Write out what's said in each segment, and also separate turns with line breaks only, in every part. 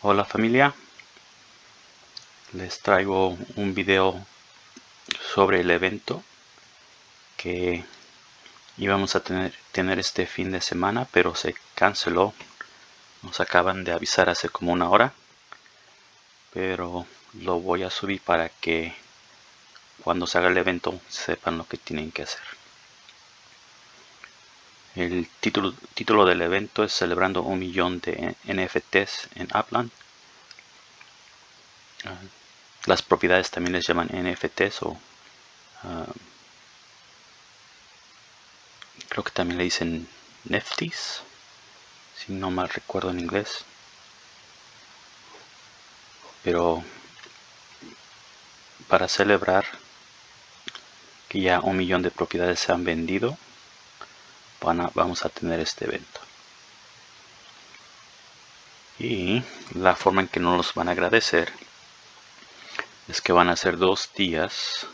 Hola familia, les traigo un video sobre el evento que íbamos a tener, este fin de semana pero se canceló. Nos acaban de avisar hace como una hora pero lo voy a subir para que cuando se haga el evento sepan lo que tienen que hacer el título, del evento es celebrando un millón de NFTs en Upland. Ah, las propiedades también les llaman NFTs o ah, creo que también le dicen Neftis, si no mal recuerdo en inglés. Pero para celebrar que ya un millón de propiedades se han vendido, vamos a tener este evento. Y la forma en que nos los van a agradecer es que van a ser dos días.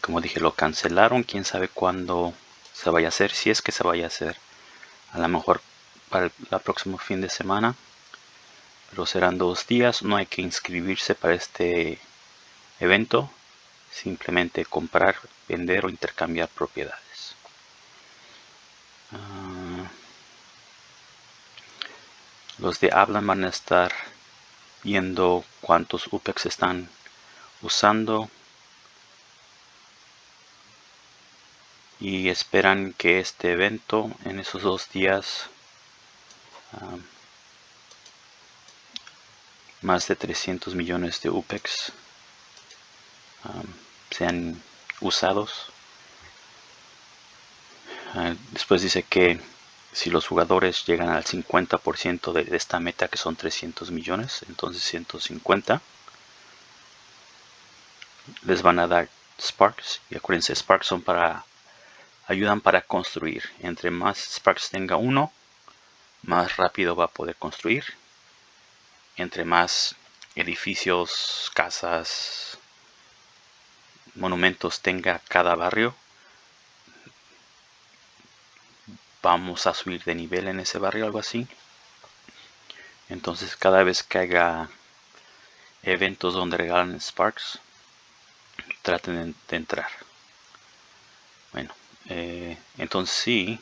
Como dije lo cancelaron quién sabe cuándo se vaya a hacer si es que se vaya a hacer. A lo mejor para el próximo fin de semana pero serán dos días. No hay que inscribirse para este evento simplemente comprar, vender o intercambiar propiedades. Ah, los de hablan van a estar viendo cuántos UPEX están usando y esperan que este evento en esos dos días ah, más de 300 millones de UPEX ah, sean usados. Ah, después dice que si los jugadores llegan al 50% de esta meta que son 300 millones, entonces 150 les van a dar Sparks. Y acuérdense Sparks son para ayudan para construir. Entre más Sparks tenga uno más rápido va a poder construir. Entre más edificios casas monumentos tenga cada barrio, vamos a subir de nivel en ese barrio, algo así. Entonces cada vez que haya eventos donde regalan Sparks, traten de, entrar. Bueno, eh, entonces sí,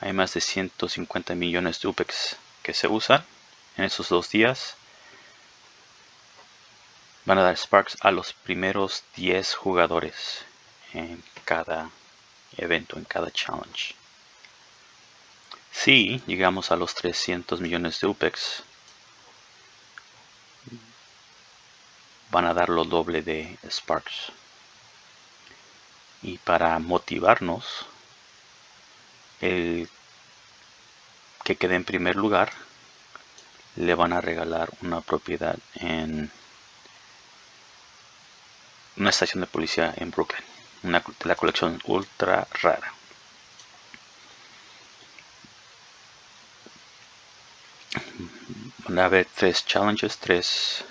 hay más de 150 millones de UPEX que se usan en esos dos días van a dar Sparks a los primeros 10 jugadores en cada evento, en cada challenge. Si llegamos a los 300 millones de UPEX, van a dar lo doble de Sparks. Y para motivarnos, el que quede en primer lugar, le van a regalar una propiedad en una estación de policía en Brooklyn, una la colección ultra rara. Van a haber tres challenges, tres,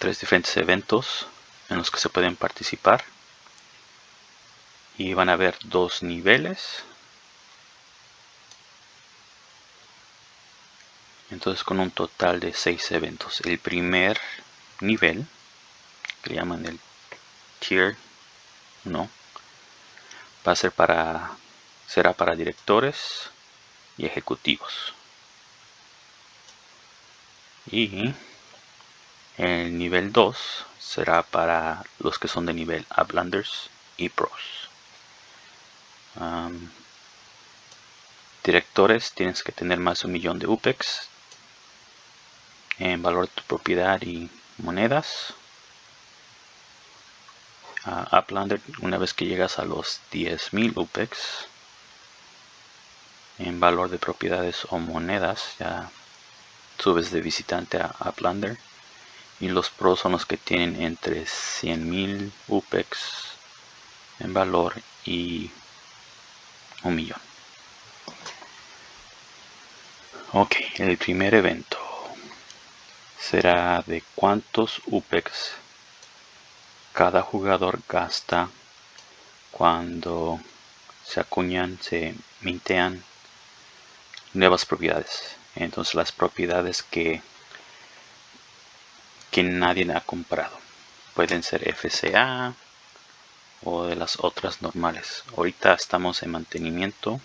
tres diferentes eventos en los que se pueden participar. Y van a haber dos niveles. Entonces con un total de seis eventos. El primer nivel que llaman el tier no va a ser para será para directores y ejecutivos. Y el nivel 2 será para los que son de nivel Uplanders y Pros. Directores tienes que tener más de un millón de UPEX en valor de tu propiedad y monedas a Uplander una vez que llegas a los 10.000 UPEX en valor de propiedades o monedas ya subes de visitante a Uplander y los pros son los que tienen entre 100.000 UPEX en valor y un millón. Ok el primer evento será de cuántos UPEX cada jugador gasta cuando se acuñan, se mintean nuevas propiedades. Entonces las propiedades que, que nadie ha comprado. Pueden ser FCA o de las otras normales. Ahorita estamos en mantenimiento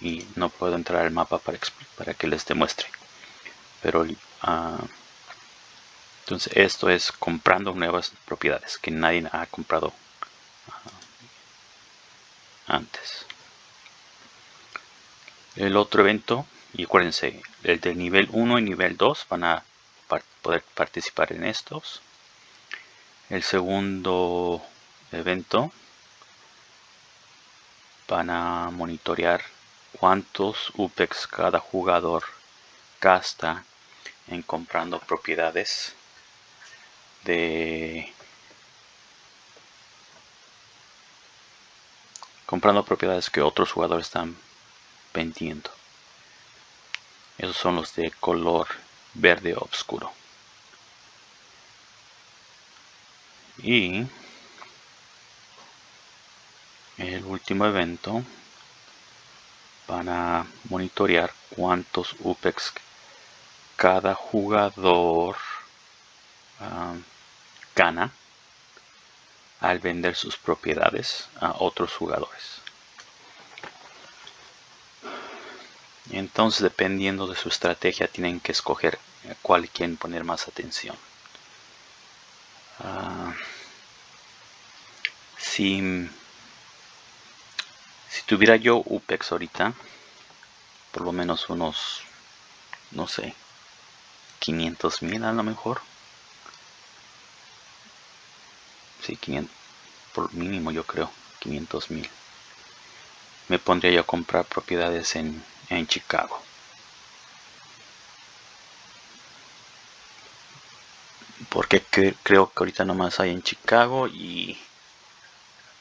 y no puedo entrar al mapa para, que les demuestre. Pero uh, entonces esto es comprando nuevas propiedades que nadie ha comprado uh, antes. El otro evento, y acuérdense, el de nivel 1 y nivel 2 van a poder participar en estos. El segundo evento van a monitorear cuántos UPEX cada jugador gasta en comprando propiedades de comprando propiedades que otros jugadores están vendiendo. Esos son los de color verde oscuro. Y el último evento van a monitorear cuántos UPEX cada jugador ah, gana al vender sus propiedades a otros jugadores. Entonces, dependiendo de su estrategia, tienen que escoger cuál quieren poner más atención. Ah, si, si tuviera yo UPEX ahorita, por lo menos unos, no sé, 500 mil a lo mejor. Sí, 500, por mínimo yo creo, 500 mil. Me pondría yo a comprar propiedades en en Chicago. Porque creo que ahorita nomás hay en Chicago y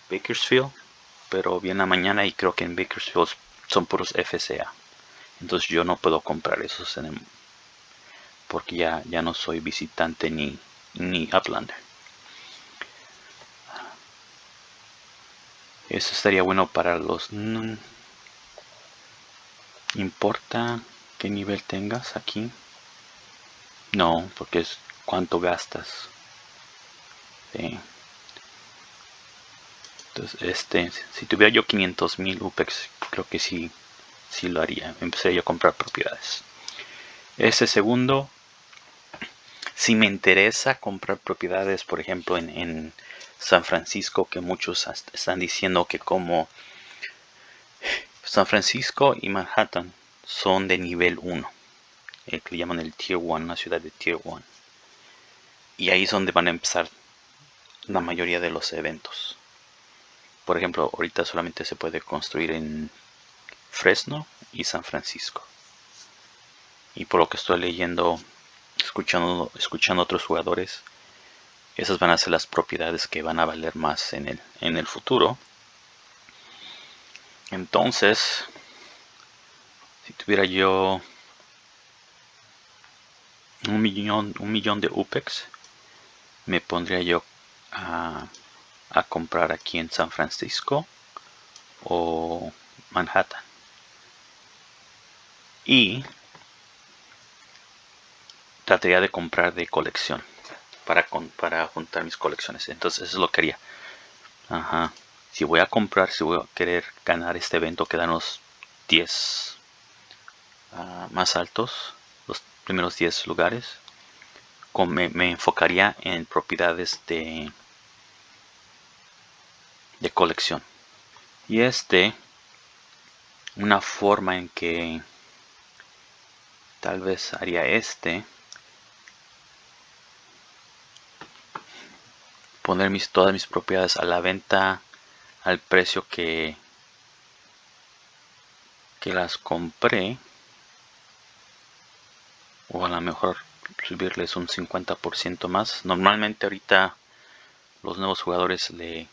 Bakersfield. Pero viene mañana y creo que en Bakersfield son puros FCA. Entonces yo no puedo comprar esos en porque ya, ya no soy visitante ni, ni Uplander. Eso estaría bueno para los ¿Importa qué nivel tengas aquí? No, porque es cuánto gastas. Entonces, este, si tuviera yo 500 mil UPEX, creo que sí, sí lo haría. Empezaría a comprar propiedades. Ese segundo, si me interesa comprar propiedades, por ejemplo, en, San Francisco, que muchos están diciendo que como San Francisco y Manhattan son de nivel 1, el que le llaman el Tier 1, una ciudad de Tier 1. Y ahí es donde van a empezar la mayoría de los eventos. Por ejemplo, ahorita solamente se puede construir en Fresno y San Francisco. Y por lo que estoy leyendo, escuchando, escuchando otros jugadores, esas van a ser las propiedades que van a valer más en el, en el futuro. Entonces, si tuviera yo un millón, un millón de UPEX, me pondría yo a, a comprar aquí en San Francisco o Manhattan. Y trataría de comprar de colección para, para juntar mis colecciones. Entonces eso es lo que haría. Ajá si voy a comprar, si voy a querer ganar este evento, quedan los 10 ah, más altos, los primeros 10 lugares. Me, me, enfocaría en propiedades de, de colección. Y este, una forma en que tal vez haría este, poner mis, todas mis propiedades a la venta al precio que, que las compré o a lo mejor subirles un 50% más. Normalmente ahorita los nuevos jugadores le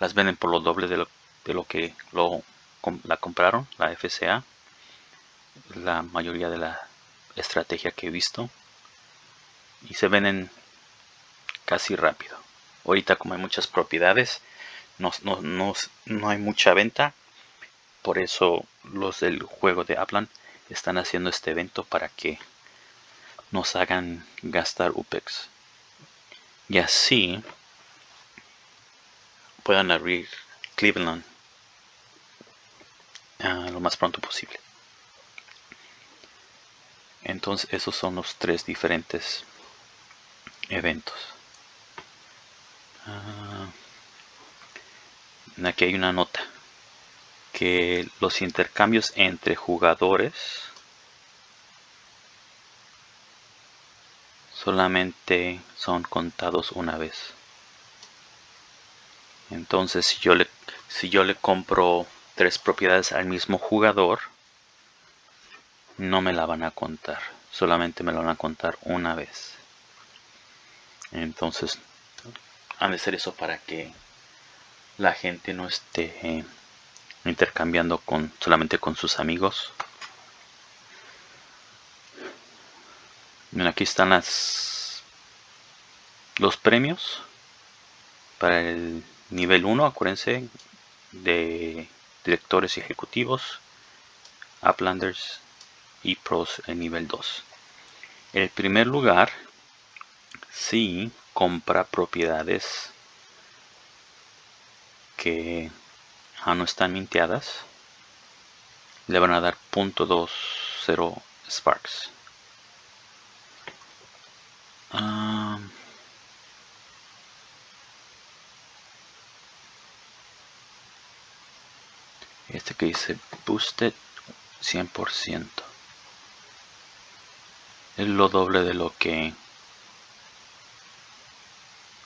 las venden por lo doble de lo, de lo que lo, la compraron la FCA la mayoría de la estrategia que he visto. Y se venden casi rápido ahorita como hay muchas propiedades no, no, no, hay mucha venta por eso los del juego de Aplan están haciendo este evento para que nos hagan gastar UPEX. Y así puedan abrir Cleveland ah, lo más pronto posible. Entonces esos son los tres diferentes eventos. Ah, aquí hay una nota que los intercambios entre jugadores solamente son contados una vez. Entonces si yo le, si yo le compro tres propiedades al mismo jugador, no me la van a contar. Solamente me la van a contar una vez. Entonces, han de ser eso para que la gente no esté eh, intercambiando con solamente con sus amigos. aquí están las los premios para el nivel 1, acuérdense de directores y ejecutivos, Uplanders y Pros el nivel 2. El primer lugar, si compra propiedades que aún no están minteadas, le van a dar .20 Sparks. Ah, este que dice boosted 100% es lo doble de lo que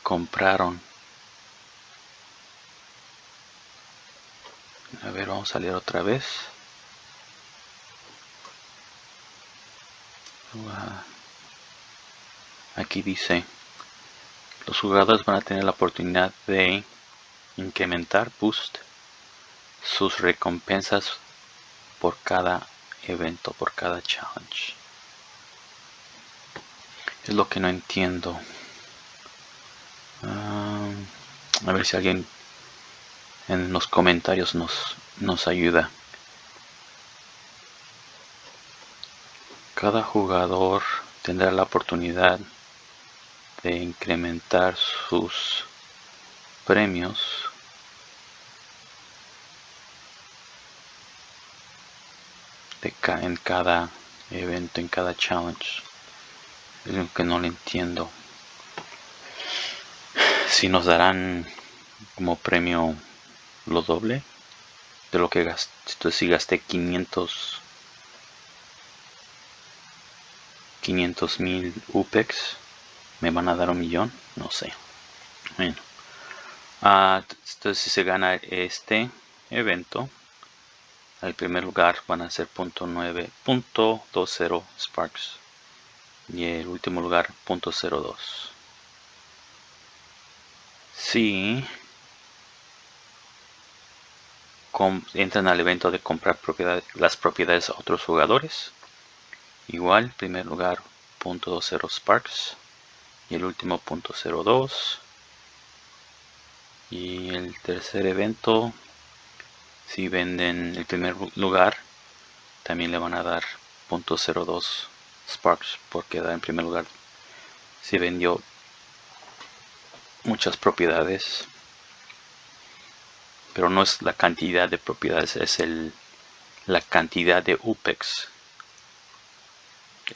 compraron. A ver vamos a salir otra vez. Aquí dice los jugadores van a tener la oportunidad de incrementar boost sus recompensas por cada evento por cada challenge es lo que no entiendo ah, a ver si alguien en los comentarios nos, nos ayuda cada jugador tendrá la oportunidad de incrementar sus premios de en cada evento, en cada challenge. Es lo que no le entiendo. Si nos darán como premio lo doble de lo que gasté. Si gasté 500 500 mil UPEX me van a dar un millón no sé. Bueno. Ah, entonces si se gana este evento al primer lugar van a ser .9.20 Sparks y el último lugar .02 si entran al evento de comprar las propiedades a otros jugadores. Igual primer lugar .20 Sparks. Y el último .02 y el tercer evento si venden el primer lugar también le van a dar .02 Sparks porque da en primer lugar. Si vendió muchas propiedades pero no es la cantidad de propiedades es el la cantidad de UPEX.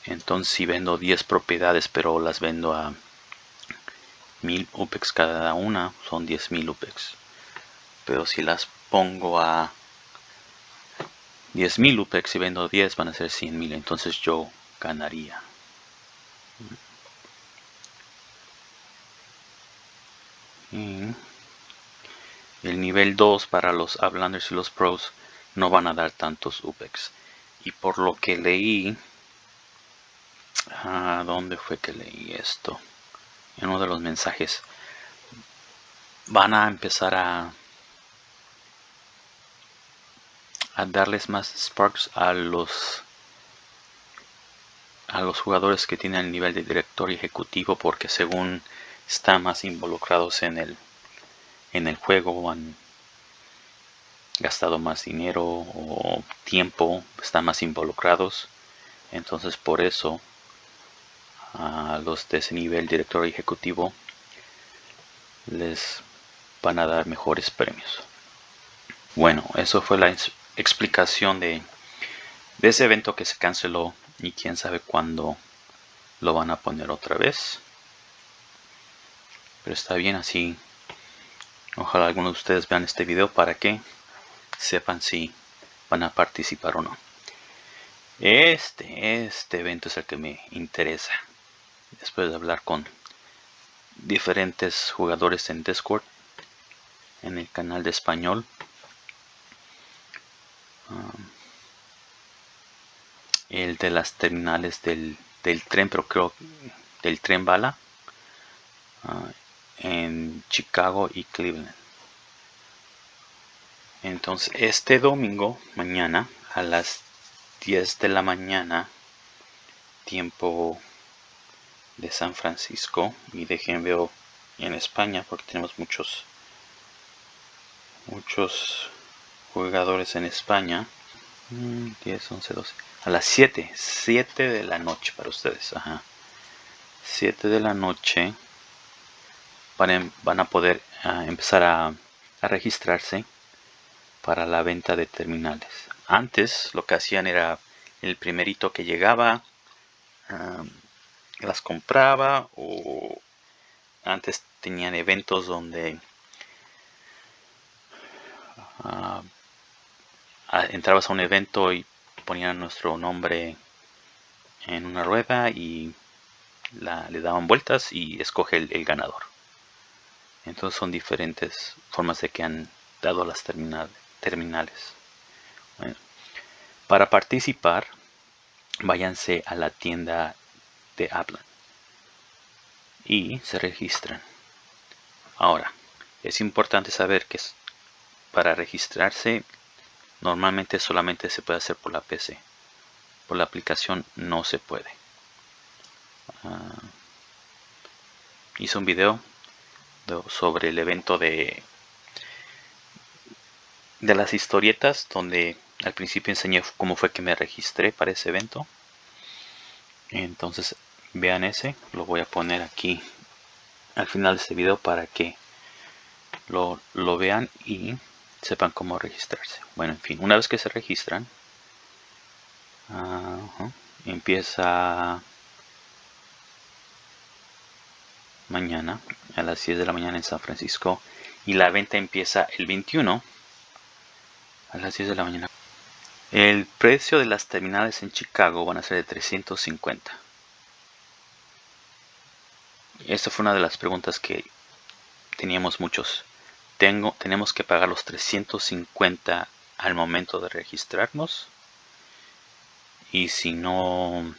Entonces si vendo 10 propiedades pero las vendo a 1000 UPEX cada una son 10.000 UPEX. Pero si las pongo a 10.000 UPEX y vendo 10 van a ser 100.000 entonces yo ganaría el nivel 2 para los Uplanders y los Pros no van a dar tantos UPEX y por lo que leí ¿A dónde fue que leí esto? En uno de los mensajes. Van a empezar a, a darles más sparks a los a los jugadores que tienen el nivel de director ejecutivo porque según están más involucrados en el en el juego gastado más dinero o tiempo, están más involucrados. Entonces por eso a los de ese nivel director ejecutivo les van a dar mejores premios. Bueno, eso fue la explicación de ese evento que se canceló y quién sabe cuándo lo van a poner otra vez. Pero está bien así. Ojalá algunos de ustedes vean este video para que sepan si van a participar o no. Este, este evento es el que me interesa. Después de hablar con diferentes jugadores en Discord, en el canal de español. Um, el de las terminales del, tren, pero creo del tren bala uh, en Chicago y Cleveland. Entonces, este domingo, mañana, a las 10 de la mañana, tiempo de San Francisco, y dejen veo en España, porque tenemos muchos, muchos jugadores en España. 10, 11, 12. A las 7, 7 de la noche para ustedes. Ajá. 7 de la noche van, a poder ah, empezar a, registrarse para la venta de terminales. Antes lo que hacían era el primerito que llegaba, las compraba o antes tenían eventos donde ah, entrabas a un evento y ponían nuestro nombre en una rueda y le daban vueltas y escoge el ganador. Entonces son diferentes formas de que han dado las terminales terminales. para participar, váyanse a la tienda de Apple y se registran. Ahora, es importante saber que para registrarse normalmente solamente se puede hacer por la PC. Por la aplicación no se puede. Uh, hice un video sobre el evento de de las historietas donde al principio enseñé cómo fue que me registré para ese evento. Entonces vean ese lo voy a poner aquí al final de este video para que lo, vean y sepan cómo registrarse. Bueno en fin una vez que se registran empieza mañana a las 10 de la mañana en San Francisco y la venta empieza el 21 a las 10 de la mañana. El precio de las terminales en Chicago van a ser de 350. Esta fue una de las preguntas que teníamos muchos. Tengo, tenemos que pagar los 350 al momento de registrarnos. Y si no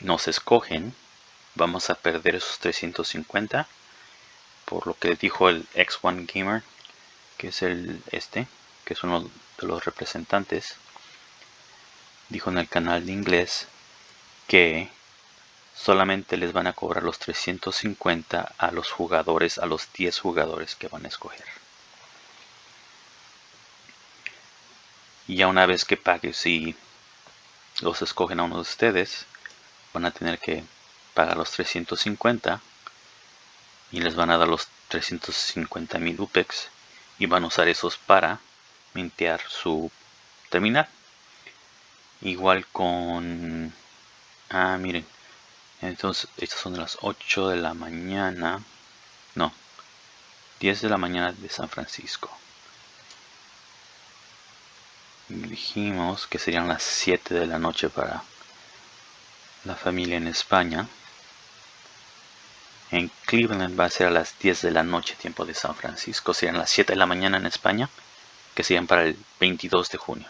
nos escogen, vamos a perder esos 350. Por lo que dijo el X1 Gamer, que es el este que es uno de los representantes, dijo en el canal de inglés que solamente les van a cobrar los 350 a los jugadores, a los 10 jugadores que van a escoger. Y ya una vez que pague, si los escogen a uno de ustedes, van a tener que pagar los 350 y les van a dar los 350 mil UPEX y van a usar esos para mintear su terminal. Igual con ah miren entonces estas son las 8 de la mañana no 10 de la mañana de San Francisco. Dijimos que serían las 7 de la noche para la familia en España en Cleveland va a ser a las 10 de la noche tiempo de San Francisco serían las 7 de la mañana en España que serían para el 22 de junio.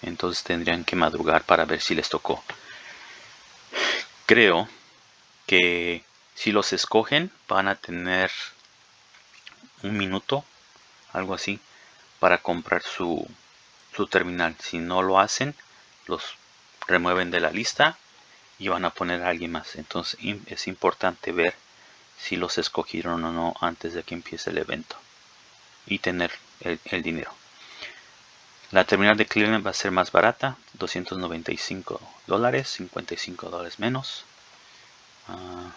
Entonces tendrían que madrugar para ver si les tocó. Creo que si los escogen van a tener un minuto, algo así, para comprar su, su terminal. Si no lo hacen, los remueven de la lista y van a poner a alguien más. Entonces es importante ver si los escogieron o no antes de que empiece el evento y tener el, dinero. La terminal de Cleveland va a ser más barata, 295 dólares, 55 dólares menos. Ah,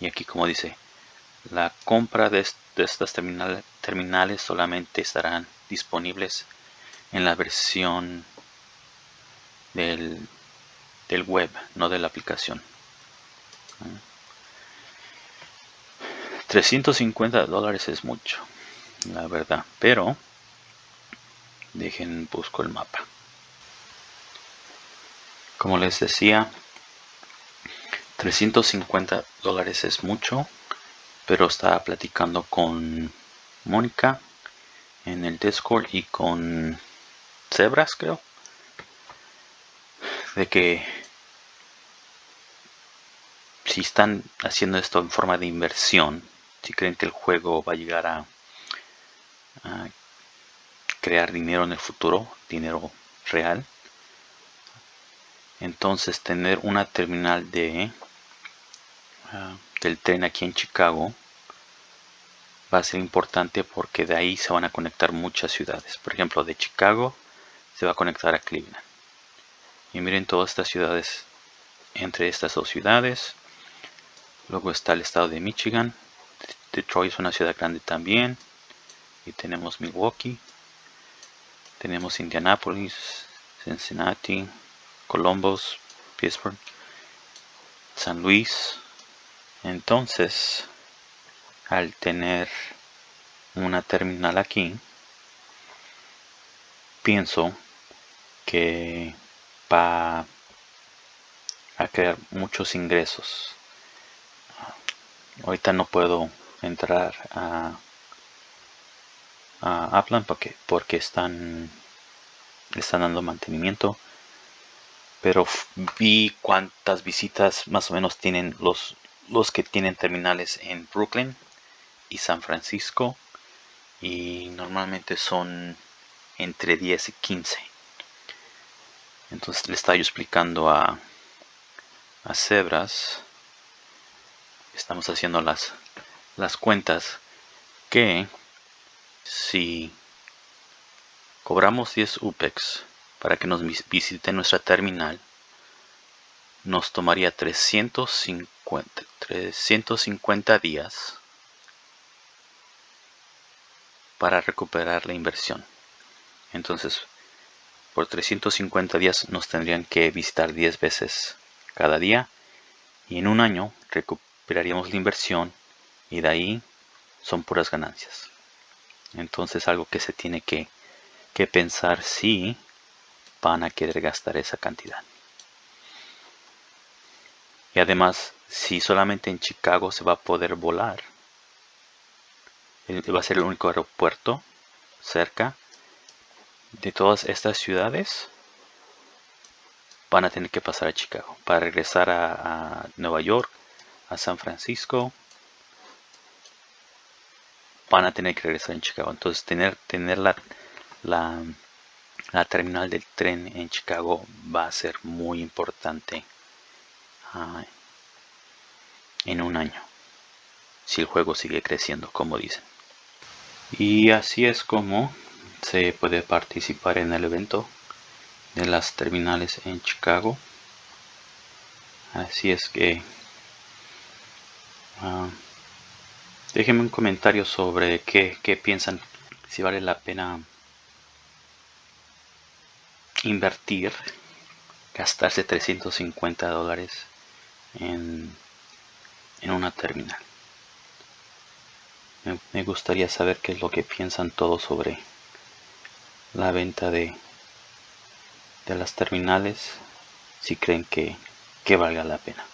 y aquí como dice, la compra de, estas terminales solamente estarán disponibles en la versión del, del web, no de la aplicación. 350 dólares es mucho, la verdad, pero dejen busco el mapa. Como les decía, 350 dólares es mucho, pero estaba platicando con Mónica en el Discord y con Zebras, creo, de que si están haciendo esto en forma de inversión, si creen que el juego va a llegar a, crear dinero en el futuro, dinero real, entonces tener una terminal de ah, del tren aquí en Chicago va a ser importante porque de ahí se van a conectar muchas ciudades. Por ejemplo, de Chicago se va a conectar a Cleveland. Y miren todas estas ciudades, entre estas dos ciudades. Luego está el estado de Michigan. Detroit es una ciudad grande también. Y tenemos Milwaukee. Tenemos Indianapolis, Cincinnati, Columbus, Pittsburgh, San Luis. Entonces, al tener una terminal aquí, pienso que va a crear muchos ingresos. Ahorita no puedo entrar a, a porque, porque están, están dando mantenimiento. Pero vi cuántas visitas más o menos tienen los, los que tienen terminales en Brooklyn y San Francisco. Y normalmente son entre 10 y 15. Entonces le estaba yo explicando a, a Cebras, estamos haciendo las, las cuentas, que si cobramos 10 UPEX para que nos visite nuestra terminal, nos tomaría 350, 350 días para recuperar la inversión. Entonces, por 350 días nos tendrían que visitar 10 veces cada día y en un año recuperaríamos la inversión y de ahí son puras ganancias. Entonces algo que se tiene que, que pensar si van a querer gastar esa cantidad. Y además, si solamente en Chicago se va a poder volar, va a ser el único aeropuerto cerca, de todas estas ciudades van a tener que pasar a Chicago para regresar a, Nueva York, a San Francisco. Van a tener que regresar en Chicago. Entonces tener, tener la, la, terminal del tren en Chicago va a ser muy importante ah, en un año. Si el juego sigue creciendo, como dicen. Y así es como se puede participar en el evento de las terminales en Chicago así es que uh, déjenme un comentario sobre qué, piensan si vale la pena invertir gastarse 350 dólares en, en una terminal me gustaría saber qué es lo que piensan todos sobre la venta de, de las terminales si creen que, que valga la pena.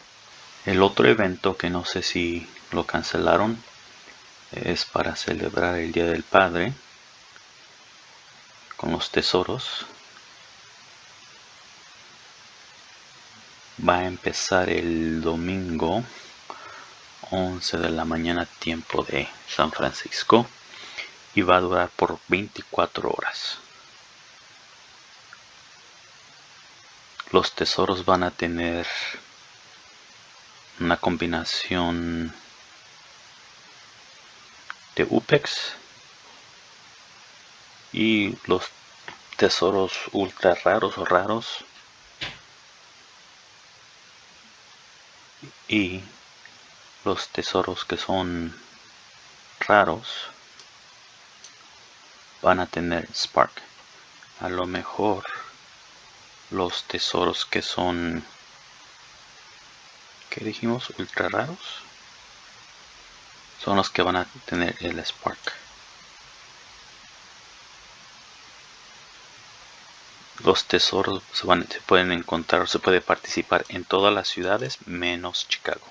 El otro evento que no sé si lo cancelaron es para celebrar el Día del Padre con los tesoros. Va a empezar el domingo 11 de la mañana tiempo de San Francisco y va a durar por 24 horas. los tesoros van a tener una combinación de UPEX y los tesoros ultra raros o raros y los tesoros que son raros van a tener spark. A lo mejor los tesoros que son que dijimos ultra raros son los que van a tener el spark. Los tesoros se, van, se pueden encontrar se puede participar en todas las ciudades menos Chicago.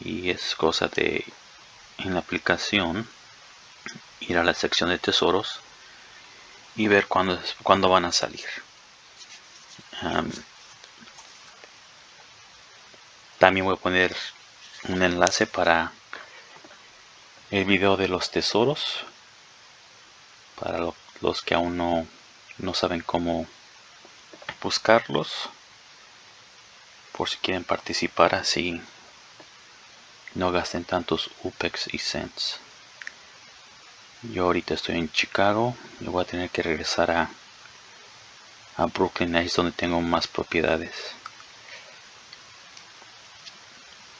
Y es cosa de en la aplicación ir a la sección de tesoros y ver cuándo, cuándo van a salir también voy a poner un enlace para el video de los tesoros para los que aún no, no saben cómo buscarlos. Por si quieren participar así no gasten tantos UPEX y cents. Yo ahorita estoy en Chicago y voy a tener que regresar a, a Brooklyn ahí es donde tengo más propiedades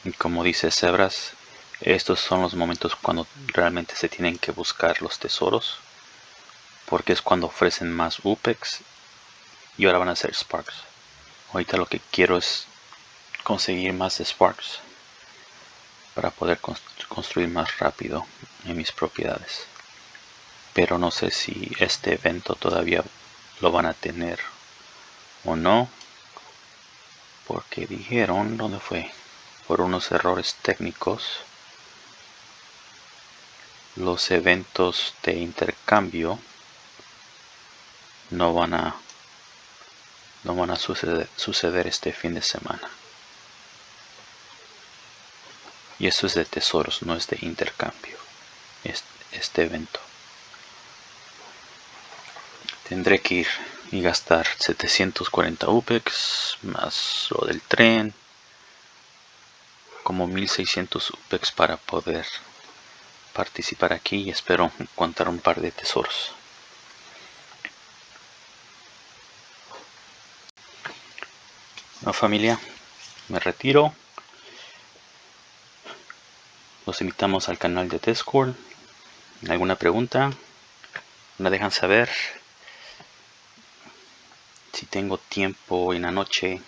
y como dice Zebras estos son los momentos cuando realmente se tienen que buscar los tesoros porque es cuando ofrecen más UPEX y ahora van a ser Sparks. Ahorita lo que quiero es conseguir más Sparks para poder construir más rápido en mis propiedades. Pero no sé si este evento todavía lo van a tener o no porque dijeron dónde fue por unos errores técnicos los eventos de intercambio no van a no van a suceder, suceder este fin de semana y eso es de tesoros, no es de intercambio. Este, este evento. Tendré que ir y gastar 740 UPEX más lo del tren. Como 1600 UPEX para poder participar aquí y espero encontrar un par de tesoros. No familia, me retiro. Los invitamos al canal de Discord. ¿Alguna pregunta? Me dejan saber. Si tengo tiempo en la noche,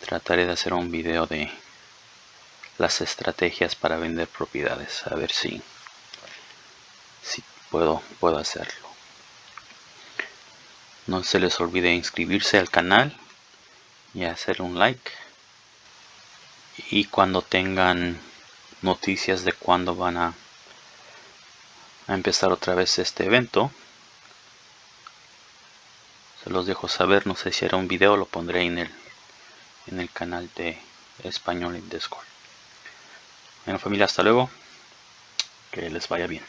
trataré de hacer un video de las estrategias para vender propiedades. A ver si, si puedo, puedo hacerlo. No se les olvide inscribirse al canal y hacer un like. Y cuando tengan noticias de cuándo van a, a empezar otra vez este evento se los dejo saber no sé si era un video lo pondré en el en el canal de español en discord bueno familia hasta luego. Que les vaya bien